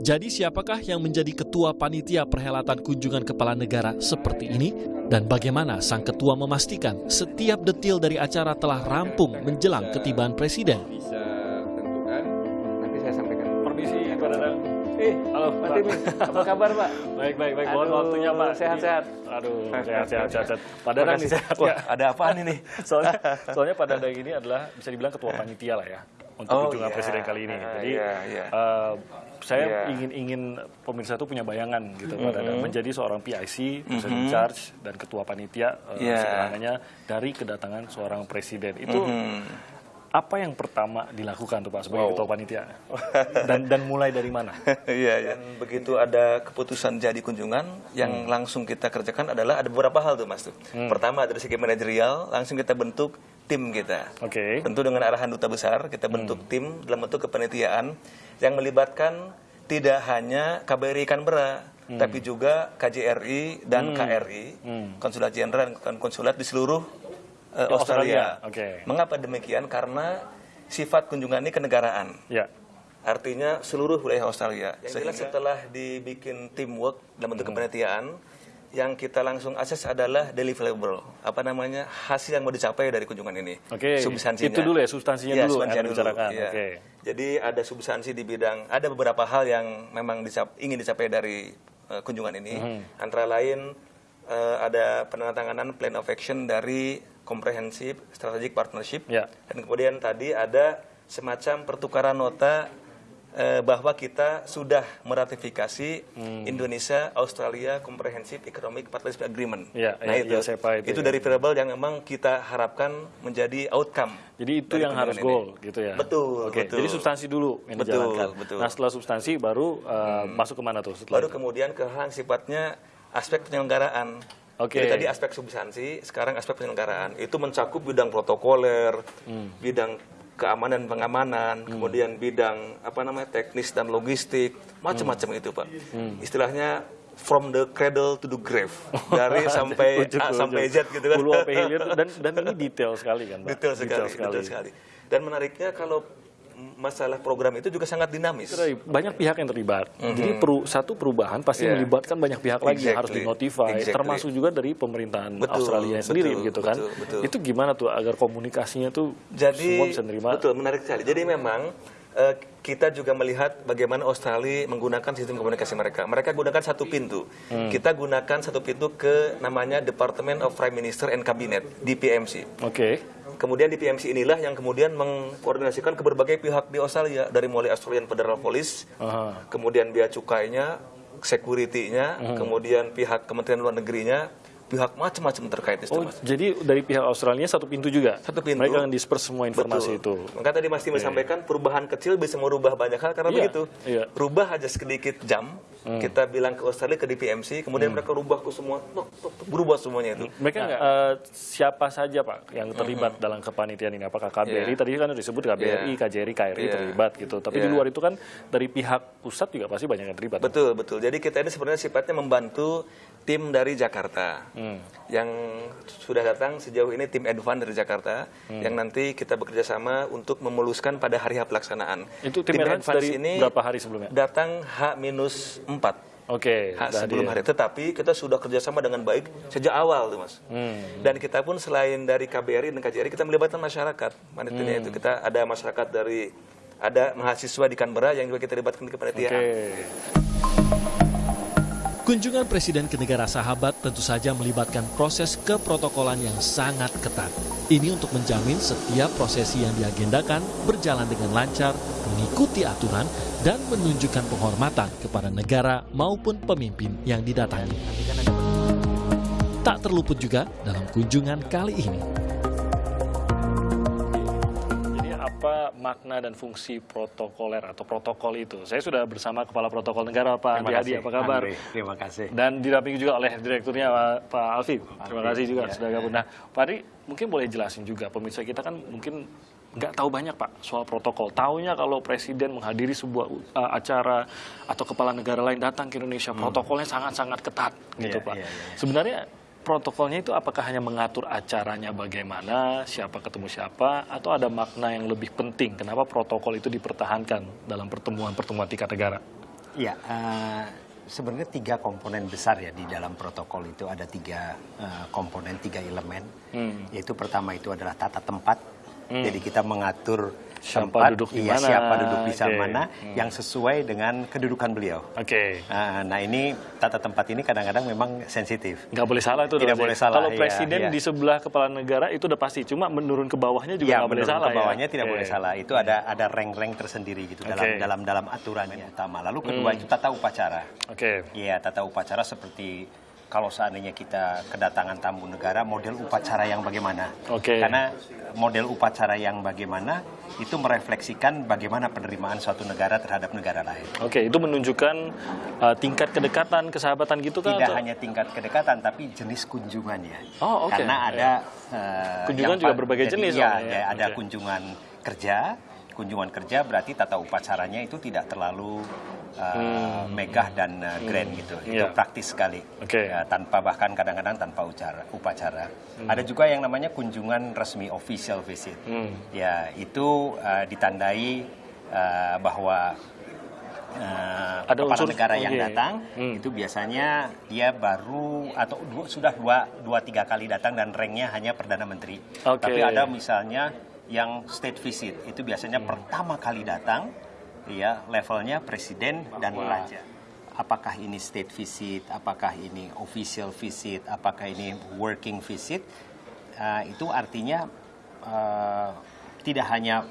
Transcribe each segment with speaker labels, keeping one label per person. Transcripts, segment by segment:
Speaker 1: Jadi siapakah yang menjadi ketua panitia perhelatan kunjungan kepala negara seperti ini? Dan bagaimana sang ketua memastikan setiap detil dari acara telah rampung menjelang ketibaan presiden?
Speaker 2: bisa tentukan nanti saya sampaikan
Speaker 3: Permisi Pak Dadang.
Speaker 2: eh
Speaker 3: Halo
Speaker 2: Pak. Timi apa kabar Pak
Speaker 3: Baik baik baik. Mohon waktunya Pak.
Speaker 2: sehat-sehat.
Speaker 3: Aduh sehat sehat sehat. sehat. Pak Dadang nih sehat
Speaker 2: Wah,
Speaker 3: nggak?
Speaker 2: ada apaan ini
Speaker 3: Soalnya soalnya Pak Dadang ini adalah bisa dibilang ketua panitia lah ya untuk
Speaker 2: Oh,
Speaker 3: kunjungan
Speaker 2: iya.
Speaker 3: presiden kali ini.
Speaker 2: Ah,
Speaker 3: Jadi
Speaker 2: iya, iya.
Speaker 3: eh, saya
Speaker 2: Iya.
Speaker 3: ingin ingin pemirsa itu punya bayangan gitu Pak Dadang menjadi seorang PIC, person in
Speaker 2: Mhm.
Speaker 3: charge dan ketua panitia eh,
Speaker 2: Iya.
Speaker 3: sebenarnya dari kedatangan seorang presiden itu
Speaker 2: Mhm.
Speaker 3: apa yang pertama dilakukan tuh Pak sebagai
Speaker 2: Wow.
Speaker 3: ketua panitia dan dan mulai dari mana?
Speaker 2: Iya, iya. Dan begitu ada keputusan jadi kunjungan, yang langsung kita kerjakan adalah ada beberapa hal tuh Mas tuh. Pertama dari segi manajerial, langsung kita bentuk tim kita.
Speaker 3: Oke.
Speaker 2: Tentu dengan arahan duta besar, kita bentuk tim dalam bentuk kepanitiaan yang melibatkan tidak hanya KBRI Canberra, tapi juga KJRI dan KRI, Konsulat Jenderal dan konsulat di seluruh
Speaker 3: Di Australia,
Speaker 2: Australia.
Speaker 3: oke.
Speaker 2: Mengapa demikian? Karena sifat kunjungan ini kenegaraan.
Speaker 3: Ya.
Speaker 2: Artinya seluruh wilayah Australia. Sehingga setelah dibikin teamwork dalam bentuk kepanitiaan, yang kita langsung akses adalah deliverable. Apa namanya? Hasil yang mau dicapai dari kunjungan ini.
Speaker 3: Oke,
Speaker 2: Substansinya.
Speaker 3: itu dulu ya, substansinya
Speaker 2: Iya,
Speaker 3: dulu
Speaker 2: substansinya
Speaker 3: yang
Speaker 2: dulu, iya.
Speaker 3: oke.
Speaker 2: Jadi ada substansi di bidang, ada beberapa hal yang memang dicap- ingin dicapai dari eh, kunjungan ini.
Speaker 3: Mhm.
Speaker 2: Antara lain eh, ada penandatanganan plan of action dari Comprehensive Strategic Partnership.
Speaker 3: Ya.
Speaker 2: Dan kemudian tadi ada semacam pertukaran nota eh, bahwa kita sudah meratifikasi
Speaker 3: Hmm.
Speaker 2: Indonesia Australia Comprehensive Economic Partnership Agreement.
Speaker 3: Ya,
Speaker 2: nah
Speaker 3: ya,
Speaker 2: itu,
Speaker 3: ya, SEPA itu
Speaker 2: itu
Speaker 3: ya.
Speaker 2: dari variable yang memang kita harapkan menjadi outcome.
Speaker 3: Jadi itu yang harus
Speaker 2: kunjungan
Speaker 3: goal gitu ya.
Speaker 2: Betul,
Speaker 3: Oke,
Speaker 2: betul.
Speaker 3: jadi substansi dulu yang
Speaker 2: Betul,
Speaker 3: dijalankan.
Speaker 2: betul.
Speaker 3: Nah, setelah substansi baru uh, masuk ke mana tuh setelah
Speaker 2: Baru
Speaker 3: itu?
Speaker 2: kemudian ke hal yang sifatnya aspek penyelenggaraan.
Speaker 3: Oke.
Speaker 2: Jadi tadi aspek substansi, sekarang aspek penyelenggaraan. Itu mencakup bidang protokoler,
Speaker 3: Hmm.
Speaker 2: bidang keamanan pengamanan, kemudian bidang apa namanya teknis dan logistik, macam-macam itu pak.
Speaker 3: Hmm.
Speaker 2: Istilahnya from the cradle to the grave, dari sampai
Speaker 3: Ujung
Speaker 2: A
Speaker 3: ke
Speaker 2: sampai. Z gitu kan.
Speaker 3: Hulu dan dan ini detail sekali kan, Pak?
Speaker 2: detail sekali, detail sekali. Dan menariknya kalau masalah program itu juga sangat dinamis.
Speaker 3: Banyak pihak yang terlibat. Jadi peru, satu perubahan pasti
Speaker 2: Yeah.
Speaker 3: melibatkan banyak pihak lagi yang harus dinotify,
Speaker 2: Exactly.
Speaker 3: termasuk juga dari pemerintahan
Speaker 2: Betul,
Speaker 3: Australia sendiri
Speaker 2: betul,
Speaker 3: gitu kan.
Speaker 2: betul, betul.
Speaker 3: Itu gimana tuh agar komunikasinya tuh
Speaker 2: Jadi
Speaker 3: semua bisa nerima?
Speaker 2: betul menarik sekali. Jadi memang eh, kita juga melihat bagaimana Australia menggunakan sistem komunikasi mereka. Mereka gunakan satu pintu.
Speaker 3: Hmm.
Speaker 2: Kita gunakan satu pintu ke namanya Department of Prime Minister and Cabinet (DPMC).
Speaker 3: Oke.
Speaker 2: Kemudian DPMC inilah yang kemudian mengkoordinasikan ke berbagai pihak di Australia dari mulai Australian Federal Police,
Speaker 3: Aha.
Speaker 2: kemudian bea cukainya, security-nya,
Speaker 3: Hmm.
Speaker 2: kemudian pihak Kementerian Luar Negerinya, pihak macam-macam terkait itu.
Speaker 3: Oh,
Speaker 2: Mas.
Speaker 3: jadi dari pihak Australia satu pintu juga.
Speaker 2: Satu pintu.
Speaker 3: Mereka yang disperse semua informasi
Speaker 2: Betul.
Speaker 3: itu.
Speaker 2: Maka tadi Mas Timi sampaikan perubahan kecil bisa merubah banyak hal karena
Speaker 3: Iya,
Speaker 2: begitu.
Speaker 3: iya.
Speaker 2: Rubah aja sedikit jam, kita bilang ke Australia ke DPMC, kemudian mereka rubah ke semua, tok, tok, tok, berubah semuanya itu.
Speaker 3: Mereka nggak eh, siapa saja Pak yang terlibat dalam kepanitiaan ini? Apakah KBRI
Speaker 2: Iya.
Speaker 3: tadi kan disebut KBRI,
Speaker 2: Iya.
Speaker 3: KJRI, KRI
Speaker 2: Iya.
Speaker 3: terlibat gitu. Tapi di
Speaker 2: Iya.
Speaker 3: luar itu kan dari pihak pusat juga pasti banyak yang terlibat.
Speaker 2: Betul, betul. Jadi kita ini sebenarnya sifatnya membantu tim dari Jakarta
Speaker 3: Hmm.
Speaker 2: yang sudah datang sejauh ini tim Advan dari Jakarta
Speaker 3: Hmm.
Speaker 2: yang nanti kita bekerja sama untuk memuluskan pada hari H pelaksanaan.
Speaker 3: Itu tim Advance dari berapa hari sebelumnya?
Speaker 2: Datang H-4
Speaker 3: Oke, udah
Speaker 2: sebelum hari. Tetapi kita sudah kerjasama dengan baik sejak awal tuh mas.
Speaker 3: Hmm.
Speaker 2: Dan kita pun selain dari KBRI dan KJRI kita melibatkan masyarakat. Panitianya
Speaker 3: Hmm.
Speaker 2: itu kita ada masyarakat dari ada mahasiswa di Canberra yang juga kita libatkan di kepanitiaan.
Speaker 3: Oke.
Speaker 1: Kunjungan Presiden ke negara sahabat tentu saja melibatkan proses keprotokolan yang sangat ketat. Ini untuk menjamin setiap prosesi yang diagendakan berjalan dengan lancar, mengikuti aturan, dan menunjukkan penghormatan kepada negara maupun pemimpin yang didatangi. Tak terluput juga dalam kunjungan kali ini.
Speaker 3: Apa makna dan fungsi protokoler atau protokol itu? Saya sudah bersama Kepala Protokol Negara Pak Andi Hadi, apa kabar?
Speaker 4: Andre, terima kasih.
Speaker 3: Dan didampingi juga oleh direkturnya Pak, Pak Alfi. Terima kasih juga
Speaker 4: iya,
Speaker 3: sudah gabung. Nah, Pak Adi, mungkin boleh jelasin juga pemirsa kita kan mungkin nggak tahu banyak Pak soal protokol. Taunya kalau presiden menghadiri sebuah uh, acara atau kepala negara lain datang ke Indonesia, protokolnya sangat-sangat ketat gitu
Speaker 4: Iya,
Speaker 3: Pak.
Speaker 4: iya, iya.
Speaker 3: Sebenarnya protokolnya itu apakah hanya mengatur acaranya bagaimana, siapa ketemu siapa, atau ada makna yang lebih penting? Kenapa protokol itu dipertahankan dalam pertemuan-pertemuan tingkat negara?
Speaker 4: Ya, uh, sebenarnya tiga komponen besar ya di dalam protokol itu ada tiga uh, komponen, tiga elemen. Hmm. Yaitu pertama itu adalah tata tempat. Hmm. Jadi kita mengatur
Speaker 3: siapa
Speaker 4: tempat,
Speaker 3: duduk di
Speaker 4: iya,
Speaker 3: mana,
Speaker 4: siapa duduk di
Speaker 3: okay.
Speaker 4: mana, hmm. yang sesuai dengan kedudukan beliau.
Speaker 3: Oke. Okay.
Speaker 4: Nah, nah ini tata tempat ini kadang-kadang memang sensitif.
Speaker 3: Nggak boleh salah itu.
Speaker 4: Tidak boleh salah.
Speaker 3: Kalau presiden iya, di sebelah kepala negara itu udah pasti, cuma menurun ke bawahnya juga
Speaker 4: ya,
Speaker 3: nggak boleh salah.
Speaker 4: ke bawahnya
Speaker 3: ya?
Speaker 4: tidak okay. boleh salah. Itu ada ada rank-rank tersendiri gitu okay. dalam dalam dalam aturan yang utama. Lalu kedua hmm. itu tata upacara.
Speaker 3: Oke.
Speaker 4: Okay. Iya, tata upacara seperti kalau seandainya kita kedatangan tamu negara, model upacara yang bagaimana?
Speaker 3: Oke. Okay.
Speaker 4: Karena model upacara yang bagaimana itu merefleksikan bagaimana penerimaan suatu negara terhadap negara lain.
Speaker 3: Oke, okay, itu menunjukkan uh, tingkat kedekatan, kesahabatan gitu kan?
Speaker 4: Tidak atau? hanya tingkat kedekatan, tapi jenis kunjungannya.
Speaker 3: Oh, oke. Okay.
Speaker 4: Karena ada
Speaker 3: uh, kunjungan juga berbagai jenis.
Speaker 4: Ya, ya, ada okay. kunjungan kerja. Kunjungan kerja berarti tata upacaranya itu tidak terlalu uh, hmm. megah dan uh, grand hmm. gitu. Itu yeah. praktis sekali.
Speaker 3: Okay.
Speaker 4: Ya, tanpa bahkan kadang-kadang tanpa ucara, upacara. Hmm. Ada juga yang namanya kunjungan resmi official visit. Hmm. Ya, itu uh, ditandai uh, bahwa uh, ada kepala unsur, negara yang okay. datang hmm. itu biasanya dia baru atau dua, sudah dua dua tiga kali datang dan ranknya hanya perdana menteri.
Speaker 3: Okay.
Speaker 4: Tapi ada misalnya yang state visit itu biasanya hmm. pertama kali datang ya levelnya presiden dan raja. Apakah ini state visit, apakah ini official visit, apakah ini working visit, uh, itu artinya uh, tidak hanya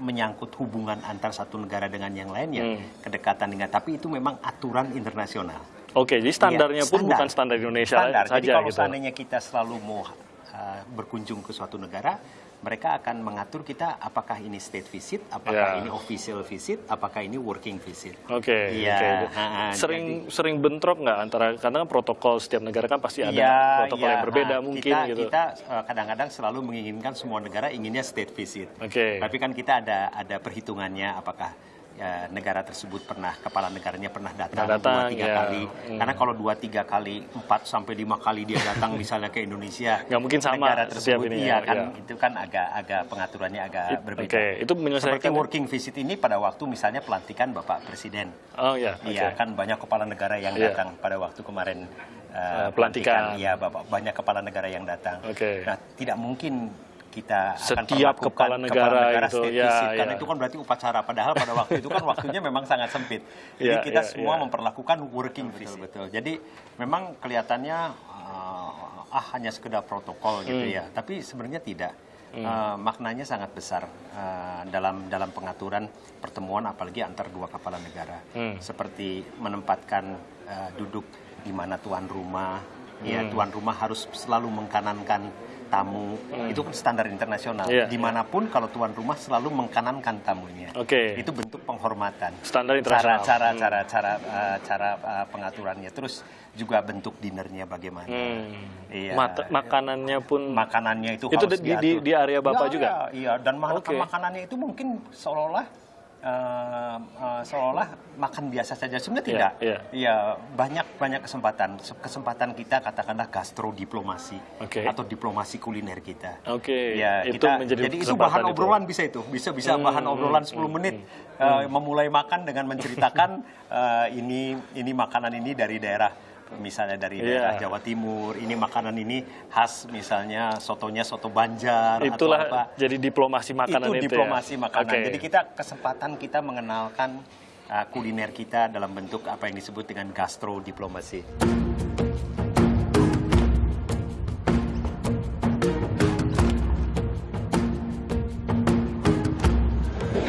Speaker 4: menyangkut hubungan antar satu negara dengan yang lainnya, hmm. kedekatan dengan, tapi itu memang aturan internasional.
Speaker 3: Oke, jadi standarnya ya, pun bukan standar Indonesia
Speaker 4: standar.
Speaker 3: saja.
Speaker 4: Jadi kalau
Speaker 3: gitu.
Speaker 4: seandainya kita selalu mau uh, berkunjung ke suatu negara, mereka akan mengatur kita apakah ini state visit, apakah yeah. ini official visit, apakah ini working visit.
Speaker 3: Oke. Okay,
Speaker 4: ya,
Speaker 3: okay. Sering jadi, sering bentrok nggak antara karena kan protokol setiap negara kan pasti ada ya, protokol ya, yang berbeda nah, mungkin
Speaker 4: kita,
Speaker 3: gitu.
Speaker 4: Kita eh, kadang-kadang selalu menginginkan semua negara inginnya state visit.
Speaker 3: Oke. Okay.
Speaker 4: Tapi kan kita ada ada perhitungannya apakah ya, negara tersebut pernah kepala negaranya pernah datang,
Speaker 3: datang
Speaker 4: dua tiga
Speaker 3: ya.
Speaker 4: kali hmm. karena kalau dua tiga kali empat sampai lima kali dia datang misalnya ke Indonesia
Speaker 3: nggak mungkin sama
Speaker 4: negara tersebut
Speaker 3: ini
Speaker 4: iya
Speaker 3: ya,
Speaker 4: kan
Speaker 3: ya.
Speaker 4: itu kan agak agak pengaturannya agak
Speaker 3: It,
Speaker 4: berbeda
Speaker 3: okay. itu
Speaker 4: seperti working visit ini pada waktu misalnya pelantikan bapak presiden
Speaker 3: oh ya
Speaker 4: iya okay. kan banyak kepala negara yang
Speaker 3: yeah.
Speaker 4: datang pada waktu kemarin
Speaker 3: uh, pelantikan
Speaker 4: iya bapak banyak kepala negara yang datang
Speaker 3: okay.
Speaker 4: nah tidak mungkin kita
Speaker 3: setiap
Speaker 4: akan
Speaker 3: kepala negara, kepala negara
Speaker 4: itu ya, visit, ya. karena itu kan berarti upacara padahal pada waktu itu kan waktunya memang sangat sempit jadi ya, kita ya, semua ya. memperlakukan working visit betul, betul jadi memang kelihatannya uh, ah hanya sekedar protokol gitu hmm. ya tapi sebenarnya tidak hmm. uh, maknanya sangat besar uh, dalam dalam pengaturan pertemuan apalagi antar dua kepala negara hmm. seperti menempatkan uh, duduk di mana tuan rumah ya, hmm. ya tuan rumah harus selalu mengkanankan tamu hmm. itu kan standar internasional. Yeah. Di mana pun kalau tuan rumah selalu mengkanankan tamunya.
Speaker 3: Oke.
Speaker 4: Okay. Itu bentuk penghormatan.
Speaker 3: Standar internasional.
Speaker 4: Cara cara hmm. cara cara uh, cara uh, pengaturannya. Terus juga bentuk dinernya bagaimana. Hmm.
Speaker 3: Iya. Mat makanannya pun.
Speaker 4: Makanannya itu.
Speaker 3: Itu di, di, di area bapak
Speaker 4: ya,
Speaker 3: juga.
Speaker 4: Iya. Dan okay. makanannya itu mungkin seolah-olah uh, uh, seolah makan biasa saja sebenarnya iya, tidak.
Speaker 3: Iya,
Speaker 4: yeah, banyak banyak kesempatan kesempatan kita katakanlah gastrodiplomasi
Speaker 3: okay.
Speaker 4: atau diplomasi kuliner kita.
Speaker 3: Oke. Okay.
Speaker 4: Ya, itu kita, menjadi jadi itu bahan itu. obrolan bisa itu. Bisa bisa hmm, bahan obrolan 10 hmm, menit hmm, uh, memulai makan dengan menceritakan uh, ini ini makanan ini dari daerah misalnya dari iya. daerah Jawa Timur, ini makanan ini khas misalnya sotonya soto Banjar
Speaker 3: Itulah
Speaker 4: atau apa.
Speaker 3: jadi diplomasi makanan
Speaker 4: itu.
Speaker 3: itu ya?
Speaker 4: diplomasi
Speaker 3: ya?
Speaker 4: makanan.
Speaker 3: Okay.
Speaker 4: Jadi kita kesempatan kita mengenalkan uh, kuliner kita dalam bentuk apa yang disebut dengan gastro diplomasi.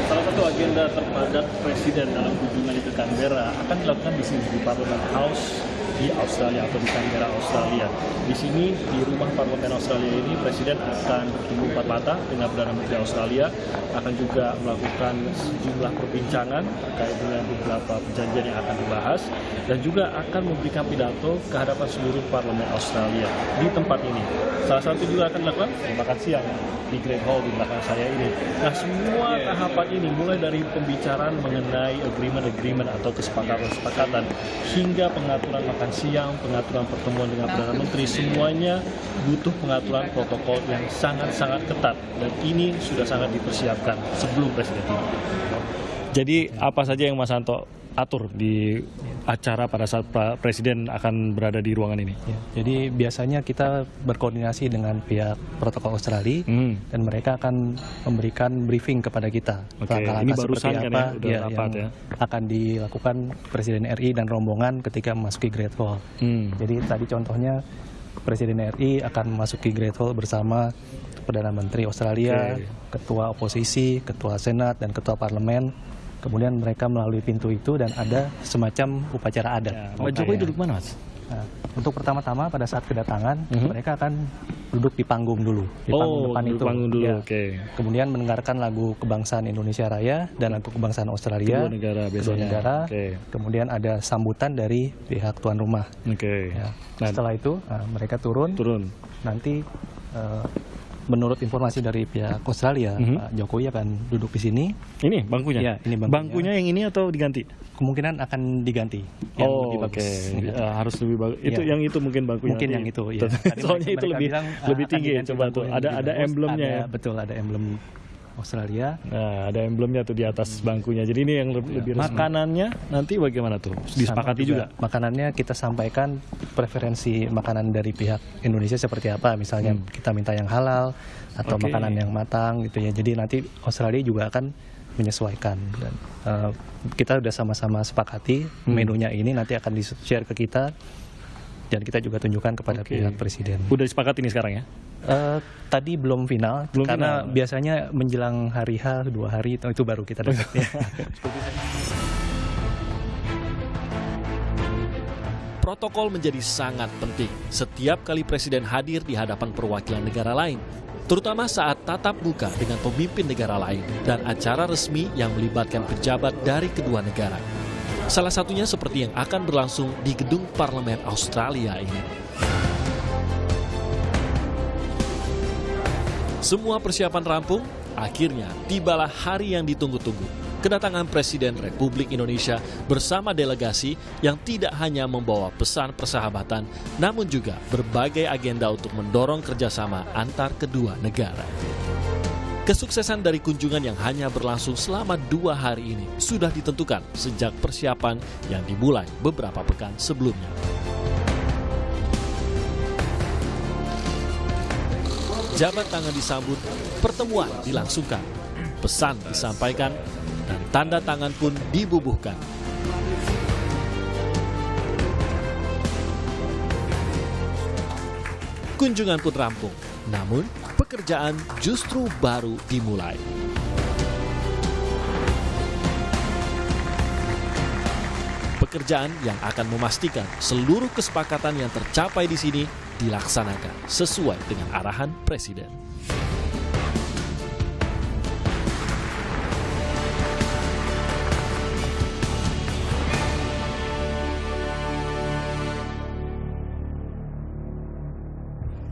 Speaker 1: Salah satu agenda terpadat Presiden dalam kunjungan ke Canberra akan dilakukan di sini di Parliament House di Australia atau di Canberra Australia. Di sini di rumah parlemen Australia ini Presiden akan bertemu empat mata dengan Perdana Menteri Australia, akan juga melakukan sejumlah perbincangan terkait dengan beberapa perjanjian yang akan dibahas dan juga akan memberikan pidato ke hadapan seluruh parlemen Australia di tempat ini. Salah satu juga akan dilakukan makan siang di Great Hall di belakang saya ini. Nah semua tahapan ini mulai dari pembicaraan mengenai agreement-agreement atau kesepakatan-kesepakatan hingga pengaturan makan siang, pengaturan pertemuan dengan Perdana Menteri, semuanya butuh pengaturan protokol yang sangat-sangat ketat dan ini sudah sangat dipersiapkan sebelum Presiden. Jadi apa saja yang Mas Anto
Speaker 3: atur di acara pada saat Presiden akan berada di ruangan ini?
Speaker 5: Ya, jadi biasanya kita berkoordinasi dengan pihak protokol Australia hmm. dan mereka akan memberikan briefing kepada kita.
Speaker 3: Oke, langkah ini barusan kan ya, udah
Speaker 5: ya, rapat yang ya. akan dilakukan Presiden RI dan rombongan ketika memasuki Great Wall. Hmm. Jadi tadi contohnya Presiden RI akan memasuki Great Wall bersama Perdana Menteri Australia, okay. Ketua Oposisi, Ketua Senat, dan Ketua Parlemen Kemudian mereka melalui pintu itu dan ada semacam upacara adat. Ya,
Speaker 3: Pak Jokowi duduk mana, Mas?
Speaker 5: Nah, untuk pertama-tama pada saat kedatangan, mhm. -huh. mereka akan duduk di panggung dulu, di
Speaker 3: panggung oh, depan itu. Panggung dulu, ya. Okay.
Speaker 5: Kemudian mendengarkan lagu kebangsaan Indonesia Raya dan lagu kebangsaan Australia.
Speaker 3: Kedua negara biasanya.
Speaker 5: Kedua negara. Okay. Kemudian ada sambutan dari pihak tuan rumah.
Speaker 3: Oke. Okay.
Speaker 5: Ya. Nah, setelah itu nah, mereka turun.
Speaker 3: Turun.
Speaker 5: Nanti uh, menurut informasi dari pihak Australia, mm -hmm. Pak Jokowi akan duduk di sini.
Speaker 3: Ini bangkunya?
Speaker 5: Ya, ini bangkunya.
Speaker 3: Bangkunya yang ini atau diganti?
Speaker 5: Kemungkinan akan diganti.
Speaker 3: oh, oke. Okay. Uh, harus lebih bagus. Itu ya. yang itu mungkin bangkunya.
Speaker 5: Mungkin yang itu, ya.
Speaker 3: Soalnya itu lebih bilang, lebih tinggi ya, coba tuh. Ada ada emblemnya
Speaker 5: ada,
Speaker 3: ya.
Speaker 5: Betul, ada emblem Australia.
Speaker 3: Nah, ada emblemnya tuh di atas hmm. bangkunya. Jadi ini yang lebih, lebih makanannya nanti bagaimana tuh? Disepakati juga. juga.
Speaker 5: Makanannya kita sampaikan preferensi makanan dari pihak Indonesia seperti apa. Misalnya hmm. kita minta yang halal atau okay. makanan yang matang gitu ya. Jadi nanti Australia juga akan menyesuaikan dan uh, kita sudah sama-sama sepakati hmm. menunya ini nanti akan di-share ke kita dan kita juga tunjukkan kepada okay. pihak presiden.
Speaker 3: Udah disepakati ini sekarang ya?
Speaker 5: Uh, tadi belum final belum karena final. biasanya menjelang hari H dua hari itu baru kita dapat. ya.
Speaker 1: Protokol menjadi sangat penting setiap kali presiden hadir di hadapan perwakilan negara lain, terutama saat tatap muka dengan pemimpin negara lain dan acara resmi yang melibatkan pejabat dari kedua negara. Salah satunya seperti yang akan berlangsung di gedung parlemen Australia ini. Semua persiapan rampung, akhirnya tibalah hari yang ditunggu-tunggu. Kedatangan Presiden Republik Indonesia bersama delegasi yang tidak hanya membawa pesan persahabatan, namun juga berbagai agenda untuk mendorong kerjasama antar kedua negara. Kesuksesan dari kunjungan yang hanya berlangsung selama dua hari ini sudah ditentukan sejak persiapan yang dimulai beberapa pekan sebelumnya. Jabat tangan disambut, pertemuan dilangsungkan, pesan disampaikan, dan tanda tangan pun dibubuhkan. Kunjungan pun rampung, namun pekerjaan justru baru dimulai. Pekerjaan yang akan memastikan seluruh kesepakatan yang tercapai di sini dilaksanakan sesuai dengan arahan Presiden.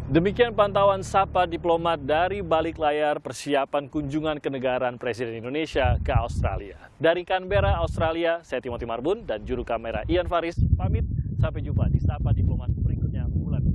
Speaker 1: Demikian pantauan Sapa Diplomat dari balik layar persiapan kunjungan kenegaraan Presiden Indonesia ke Australia. Dari Canberra, Australia, saya Timothy Marbun dan juru kamera Ian Faris pamit. Sampai jumpa di Sapa Diplomat